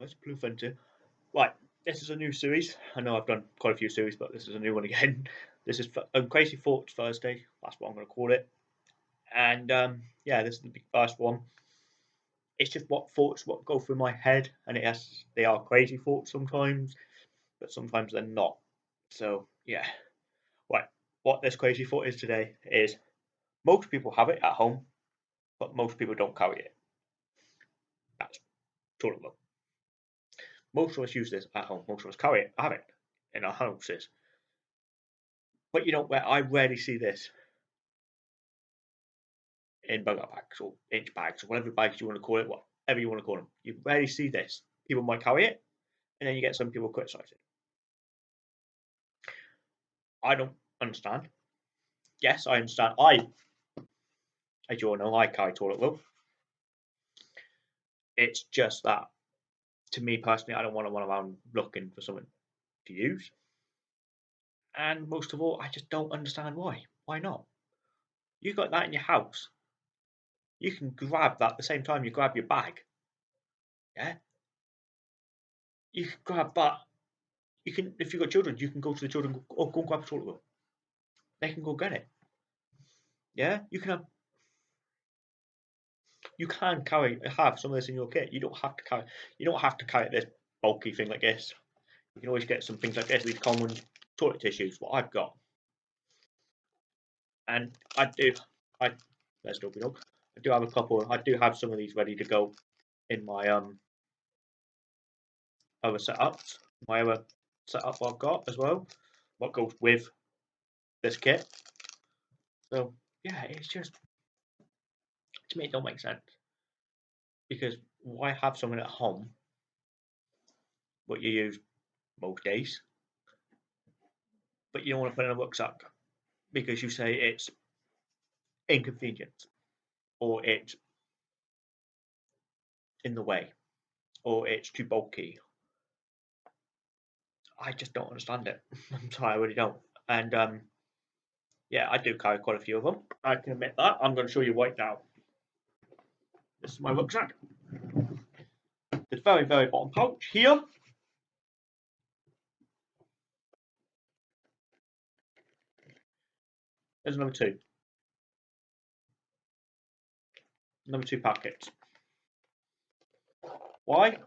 That's Blue Frontier. Right, this is a new series. I know I've done quite a few series, but this is a new one again. This is um, Crazy Thoughts Thursday. That's what I'm going to call it. And um, yeah, this is the first one. It's just what thoughts what go through my head, and has they are crazy thoughts sometimes, but sometimes they're not. So yeah, right. What this crazy thought is today is most people have it at home, but most people don't carry it. That's total look. Most of us use this at home. Most of us carry it, have it in our houses. But you don't. I rarely see this in bug-out bags or INCH bags or whatever bags you want to call it, whatever you want to call them. You rarely see this. People might carry it, and then you get some people criticize it. I don't understand. Yes, I understand. I, as you all know, I carry toilet roll. It's just that to me personally, I don't want to run around looking for something to use. And most of all, I just don't understand why. Why not? You got that in your house. You can grab that at the same time you grab your bag. Yeah. You can grab that. You can, if you've got children, you can go to the children. Oh, go and grab a toilet roll. They can go get it. Yeah. You can have you can carry have some of this in your kit. You don't have to carry you don't have to carry this bulky thing like this. You can always get some things like this, these common toilet tissues, what I've got. And I do I there's Dopey Dog. I do have a couple I do have some of these ready to go in my um other setups. My other setup I've got as well. What goes with this kit. So yeah, it's just to me it don't make sense because why have someone at home what you use most days but you don't want to put in a rucksack because you say it's inconvenient or it's in the way or it's too bulky I just don't understand it. I'm sorry, I really don't. And um, yeah, I do carry quite a few of them. I can admit that. I'm going to show you right now. This is my rucksack. The very, very bottom pouch here. There's number two. Number two packets. Why?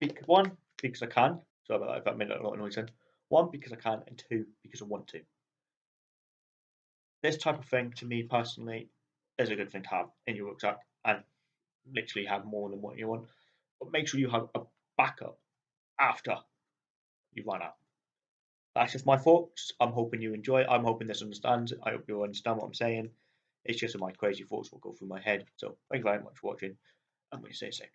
Because one, because I can. Sorry about that if that made a lot of noise then. One, because I can, and two, because I want to. This type of thing, to me personally, is a good thing to have in your rucksack. And literally have more than what you want. But make sure you have a backup after you run out. That's just my thoughts. I'm hoping you enjoy. I'm hoping this understands. I hope you understand what I'm saying. It's just my crazy thoughts will go through my head. So thank you very much for watching and we stay safe.